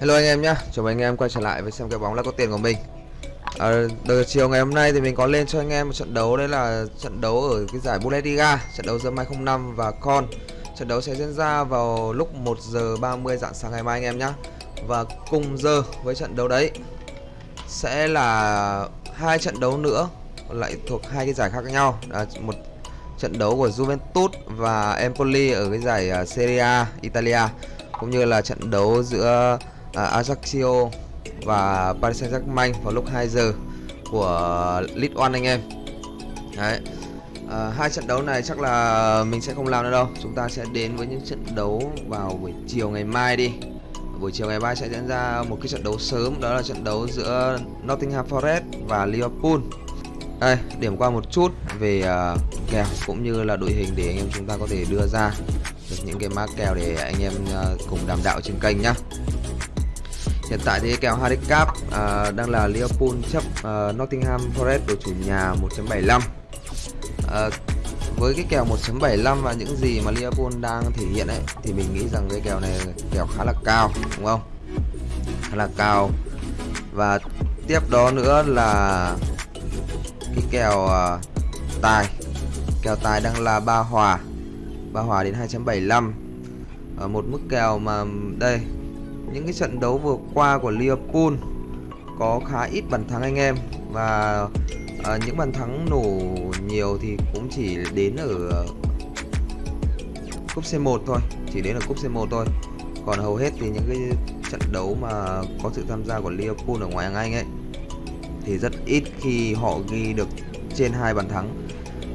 Hello anh em nhé, chào mừng anh em quay trở lại với xem cái bóng là có tiền của mình. À, Đầu chiều ngày hôm nay thì mình có lên cho anh em một trận đấu Đấy là trận đấu ở cái giải Bundesliga Trận đấu giữa Mai 05 và Con. Trận đấu sẽ diễn ra vào lúc 1 giờ 30 dạng sáng ngày mai anh em nhé Và cùng giờ với trận đấu đấy Sẽ là hai trận đấu nữa Lại thuộc hai cái giải khác nhau. À, Một trận đấu của Juventus và Empoli ở cái giải à, Serie A Italia cũng như là trận đấu giữa à, Ajaccio và Paris Saint-Germain vào lúc 2 giờ của League One anh em. Đấy. À, hai trận đấu này chắc là mình sẽ không làm nữa đâu. Chúng ta sẽ đến với những trận đấu vào buổi chiều ngày mai đi. Buổi chiều ngày mai sẽ diễn ra một cái trận đấu sớm đó là trận đấu giữa Nottingham Forest và Liverpool. Đây, điểm qua một chút về uh, kèo cũng như là đội hình để anh em chúng ta có thể đưa ra được những cái mã kèo để anh em uh, cùng đàm đạo trên kênh nhá. Hiện tại thì kèo handicap uh, ờ, đang là Liverpool chấp uh, Nottingham Forest đội chủ nhà 1.75. Uh, ờ, với cái kèo 1.75 và những gì mà Liverpool đang thể hiện ấy thì mình nghĩ rằng cái kèo này kèo khá là cao đúng không? Khá là cao. Và tiếp đó nữa là cái kèo uh, tài. Kèo tài đang là ba hòa. ba hòa đến 2.75. Ở một mức kèo mà đây những cái trận đấu vừa qua của Liverpool có khá ít bàn thắng anh em và uh, những bàn thắng nổ nhiều thì cũng chỉ đến ở cúp C1 thôi, chỉ đến ở cúp C1 thôi. Còn hầu hết thì những cái trận đấu mà có sự tham gia của Liverpool ở ngoài hàng Anh ấy thì rất ít khi họ ghi được trên hai bàn thắng.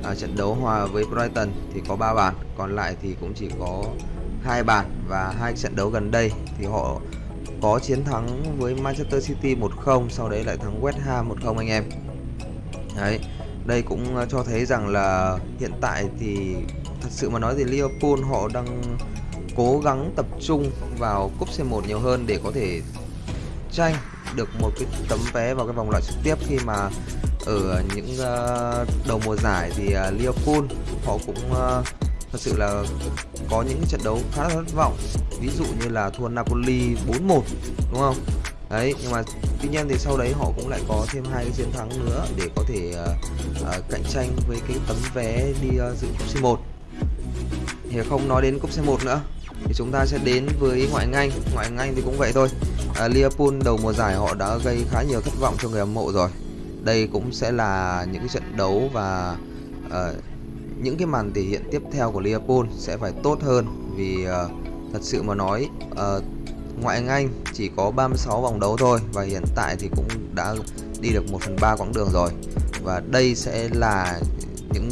À, trận đấu hòa với Brighton thì có 3 bàn, còn lại thì cũng chỉ có hai bàn và hai trận đấu gần đây thì họ có chiến thắng với Manchester City 1-0 sau đấy lại thắng West Ham 1-0 anh em. Đấy, đây cũng ờ, cho thấy rằng là hiện tại thì thật sự mà nói thì Liverpool họ đang cố gắng tập trung vào cúp C1 nhiều hơn để có thể tranh được một cái tấm vé vào cái vòng loại trực tiếp khi mà ở những ờ, đầu mùa giải thì ờ, Liverpool họ cũng thật sự là có những trận đấu khá là thất vọng. Ví dụ như là thua Napoli 4-1 đúng không? Đấy nhưng mà tuy nhiên thì sau đấy họ cũng lại có thêm hai cái chiến thắng nữa để có thể uh, uh, cạnh tranh với cái tấm vé đi uh, dự cúp C1 thì không nói đến cúp C1 nữa thì chúng ta sẽ đến với ngoại hạng Anh ngoại hạng Anh thì cũng vậy thôi. Uh, Liverpool đầu mùa giải họ đã gây khá nhiều thất vọng cho người hâm mộ rồi. Đây cũng sẽ là những cái trận đấu và uh, những cái màn thể hiện tiếp theo của Liverpool sẽ phải tốt hơn vì uh, thật sự mà nói uh, ngoại hạng Anh chỉ có 36 vòng đấu thôi và hiện tại thì cũng đã đi được 1 phần 3 quãng đường rồi. Và đây sẽ là những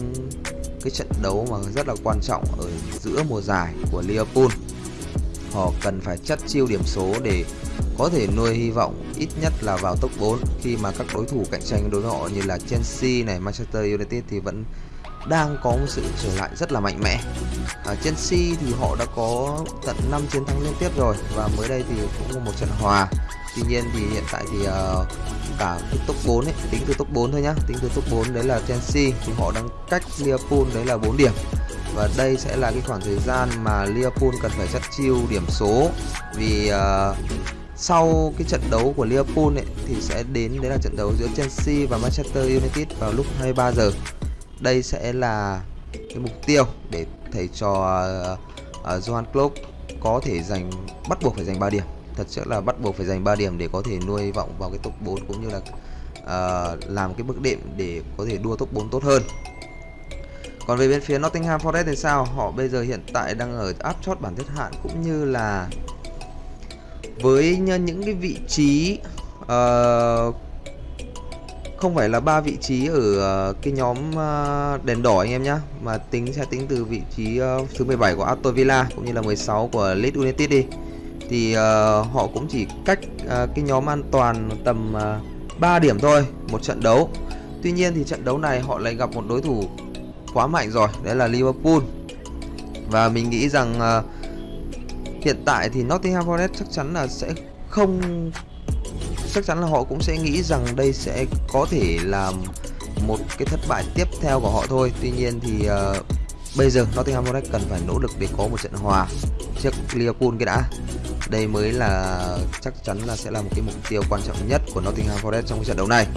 cái trận đấu mà rất là quan trọng ở giữa mùa giải của Liverpool họ cần phải chất chiêu điểm số để có thể nuôi hy vọng ít nhất là vào top 4 khi mà các đối thủ cạnh tranh đối với họ như là Chelsea này, Manchester United thì vẫn đang có một sự trở lại rất là mạnh mẽ. À, Chelsea thì họ đã có tận 5 chiến thắng liên tiếp rồi và mới đây thì cũng có một trận hòa. Tuy nhiên thì hiện tại thì uh, cả cái top 4 ấy tính từ top 4 thôi nhá tính từ top 4 đấy là Chelsea thì họ đang cách Liverpool đấy là 4 điểm. Và đây sẽ là cái khoảng thời gian mà Liverpool cần phải chất chiêu điểm số vì uh, sau cái trận đấu của Liverpool ấy, thì sẽ đến đấy là trận đấu giữa Chelsea và Manchester United vào lúc 23 giờ đây sẽ là cái mục tiêu để thầy trò uh, uh, Johan Klopp có thể giành bắt buộc phải giành 3 điểm. Thật sự là bắt buộc phải giành 3 điểm để có thể nuôi vọng vào cái top 4 cũng như là uh, làm cái bước đệm để có thể đua top 4 tốt hơn. Còn về bên phía Nottingham Forest thì sao? Họ bây giờ hiện tại đang ở áp chót bảng xếp hạng cũng như là với những cái vị trí uh, không phải là ba vị trí ở ờ, cái nhóm ờ, đèn đỏ anh em nhá mà tính sẽ tính từ vị trí ờ, thứ 17 của Aston Villa cũng như là 16 của Leeds United đi. Thì uh, họ cũng chỉ cách uh, cái nhóm an toàn tầm uh, 3 điểm thôi một trận đấu. Tuy nhiên thì trận đấu này họ lại gặp một đối thủ quá mạnh rồi đấy là Liverpool. Và mình nghĩ rằng uh, hiện tại thì Nottingham Forest chắc chắn là sẽ không chắc chắn là họ cũng sẽ nghĩ rằng đây sẽ có thể là một cái thất bại tiếp theo của họ thôi. Tuy nhiên thì uh, bây giờ Nottingham Forest cần phải nỗ lực để có một trận hòa trước Liverpool cái đã. Đây mới là chắc chắn là sẽ là một cái mục tiêu quan trọng nhất của Nottingham Forest trong cái trận đấu này.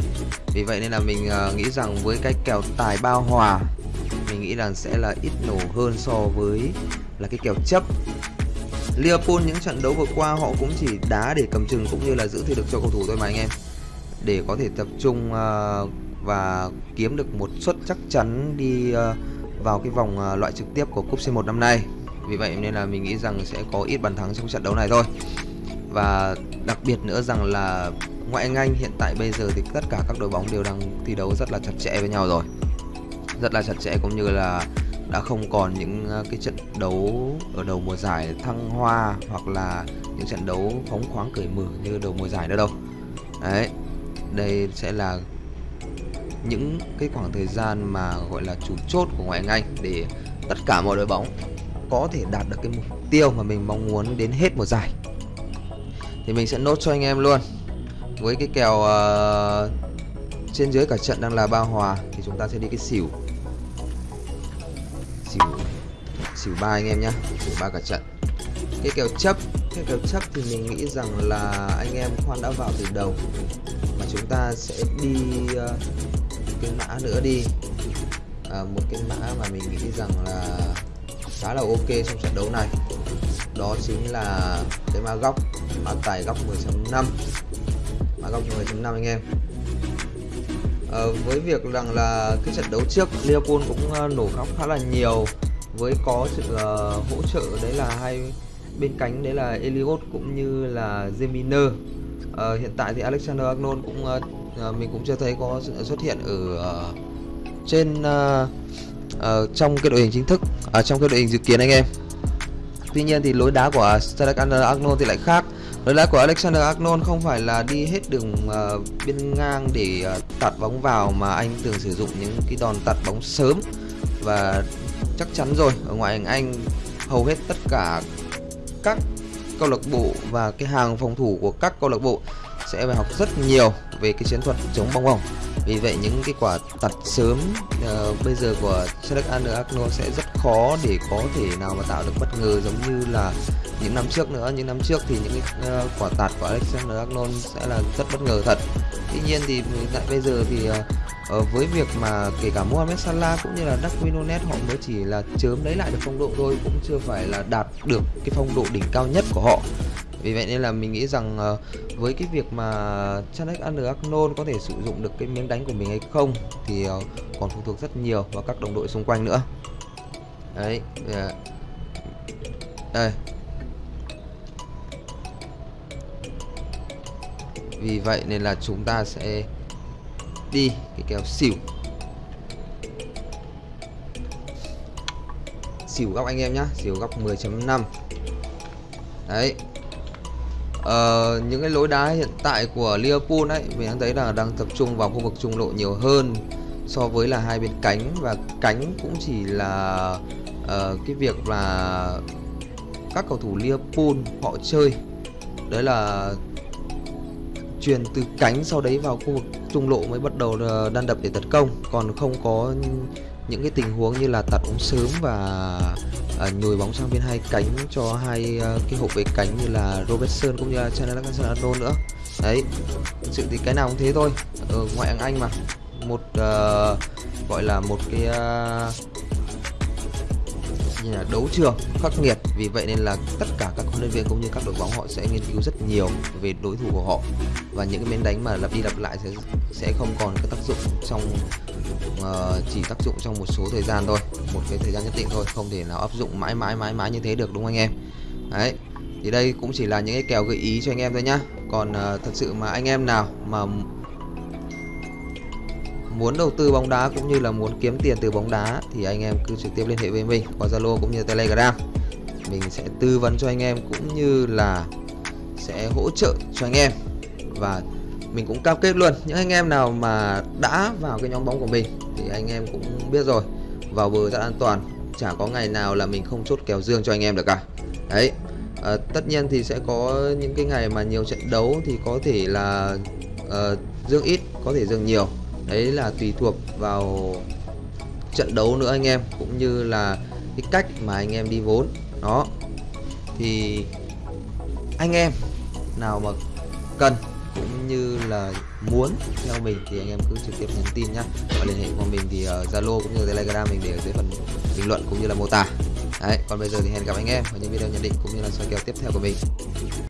Vì vậy nên là mình uh, nghĩ rằng với cái kèo tài bao hòa mình nghĩ rằng sẽ là ít nổ hơn so với là cái kèo chấp. Liverpool, những trận đấu vừa qua họ cũng chỉ đá để cầm chừng cũng như là giữ thể lực cho cầu thủ thôi mà anh em. Để có thể tập trung ờ, và kiếm được một suất chắc chắn đi ờ, vào cái vòng ờ, loại trực tiếp của cúp C1 năm nay. Vì vậy nên là mình nghĩ rằng sẽ có ít bàn thắng trong trận đấu này thôi. Và đặc biệt nữa rằng là ngoại Anh Anh hiện tại bây giờ thì tất cả các đội bóng đều đang thi đấu rất là chặt chẽ với nhau rồi. Rất là chặt chẽ cũng như là đã không còn những ờ, cái trận đấu ở đầu mùa giải thăng hoa hoặc là những trận đấu phóng khoáng cởi mở như đầu mùa giải nữa đâu. Đấy đây sẽ là những cái khoảng thời gian mà gọi là chủ chốt của ngoại hạng Anh để tất cả mọi đội bóng có thể đạt được cái mục tiêu mà mình mong muốn đến hết mùa giải. Thì mình sẽ nốt cho anh em luôn. Với cái kèo uh, trên dưới cả trận đang là ba hòa thì chúng ta sẽ đi cái xỉu xỉu xỉu ba anh em nhá. Xỉu ba cả trận. Cái kèo chấp cái kèo chấp thì mình nghĩ rằng là anh em khoan đã vào từ đầu. Mà chúng ta sẽ đi uh, cái mã nữa đi. À, một cái mã mà mình nghĩ rằng là khá là ok trong trận đấu này. Đó chính là cái mã góc mã tài góc 10.5 mã góc 10.5 anh em. Ờ, với việc rằng là cái trận đấu trước Liverpool cũng ờ, nổ khóc khá là nhiều. Với có sự uh, hỗ trợ đấy là hai bên cánh đấy là Eliot cũng như là Zeminer uh, hiện tại thì Alexander Arnold cũng uh, mình cũng chưa thấy có sự xuất hiện ở uh, trên uh, uh, trong cái đội hình chính thức ở trong cái đội hình dự kiến anh em. Tuy nhiên thì lối đá của Alexander Arnold thì lại khác. Lời đá của Alexander Arnold không phải là đi hết đường uh, biên ngang để uh, tạt bóng vào mà anh thường sử dụng những cái đòn tạt bóng sớm. Và chắc chắn rồi ở ngoại hình Anh hầu hết tất cả các câu lạc bộ và cái hàng phòng thủ của các câu lạc bộ sẽ phải học rất nhiều về cái chiến thuật chống bóng. Vòng vì vậy những cái quả tạt sớm uh, bây giờ của Alexander Arnold sẽ rất khó để có thể nào mà tạo được bất ngờ giống như là những năm trước nữa những năm trước thì những cái uh, quả tạt của Alexander Arnold sẽ là rất bất ngờ thật. Tuy nhiên thì tại bây giờ thì uh, với việc mà kể cả Mohamed Salah cũng như là Darwin Nunes họ mới chỉ là chớm lấy lại được phong độ thôi cũng chưa phải là đạt được cái phong độ đỉnh cao nhất của họ. Vì vậy nên là mình nghĩ rằng uh, với cái việc mà Chanek Arnold có thể sử dụng được cái miếng đánh của mình hay không thì uh, còn phụ thuộc rất nhiều vào các đồng đội xung quanh nữa. Đấy yeah. đây. Vì vậy nên là chúng ta sẽ đi cái kèo xỉu. Xỉu góc anh em nhá xỉu góc 10.5 đấy. Ờ, những cái lối đá hiện tại của Liverpool ấy mình đang thấy là đang tập trung vào khu vực trung lộ nhiều hơn so với là hai bên cánh. Và cánh cũng chỉ là uh, cái việc là các cầu thủ Liverpool họ chơi. Đấy là truyền từ cánh sau đấy vào khu vực trung lộ mới bắt đầu ờ, đan đập để tấn công. Còn không có những cái tình huống như là tạt bóng sớm và à, nhồi bóng sang bên hai cánh cho hai à, cái hộp vệ cánh như là Robertson cũng như là Chandler nữa. Đấy thực sự thì cái nào cũng thế thôi. Ở ngoại hạng Anh mà. Một à, gọi là một cái à, như là đấu trường khắc nghiệt. Vì vậy nên là tất cả các huấn luyện viên cũng như các đội bóng họ sẽ nghiên cứu rất nhiều về đối thủ của họ. Và những cái miếng đánh mà lặp đi lặp lại sẽ sẽ không còn cái tác dụng trong uh, chỉ tác dụng trong một số thời gian thôi một cái thời gian nhất định thôi không thể nào áp dụng mãi mãi mãi mãi như thế được đúng không anh em? Đấy thì đây cũng chỉ là những cái kèo gợi ý cho anh em thôi nhá. Còn uh, thật sự mà anh em nào mà muốn đầu tư bóng đá cũng như là muốn kiếm tiền từ bóng đá thì anh em cứ trực tiếp liên hệ với mình qua Zalo cũng như Telegram. Mình sẽ tư vấn cho anh em cũng như là sẽ hỗ trợ cho anh em. Và mình cũng cam kết luôn những anh em nào mà đã vào cái nhóm bóng của mình thì anh em cũng biết rồi vào bờ rất an toàn chả có ngày nào là mình không chốt kèo dương cho anh em được cả. Đấy à, tất nhiên thì sẽ có những cái ngày mà nhiều trận đấu thì có thể là uh, dương ít có thể dương nhiều đấy là tùy thuộc vào trận đấu nữa anh em, cũng như là cái cách mà anh em đi vốn. Đó. Thì anh em nào mà cần cũng như là muốn theo mình thì anh em cứ trực tiếp nhắn tin nhá. Và liên hệ qua mình thì ở Zalo cũng như Telegram mình để ở dưới phần bình luận cũng như là mô tả. Đấy, còn bây giờ thì hẹn gặp anh em ở những video nhận định cũng như là soi kèo tiếp theo của mình.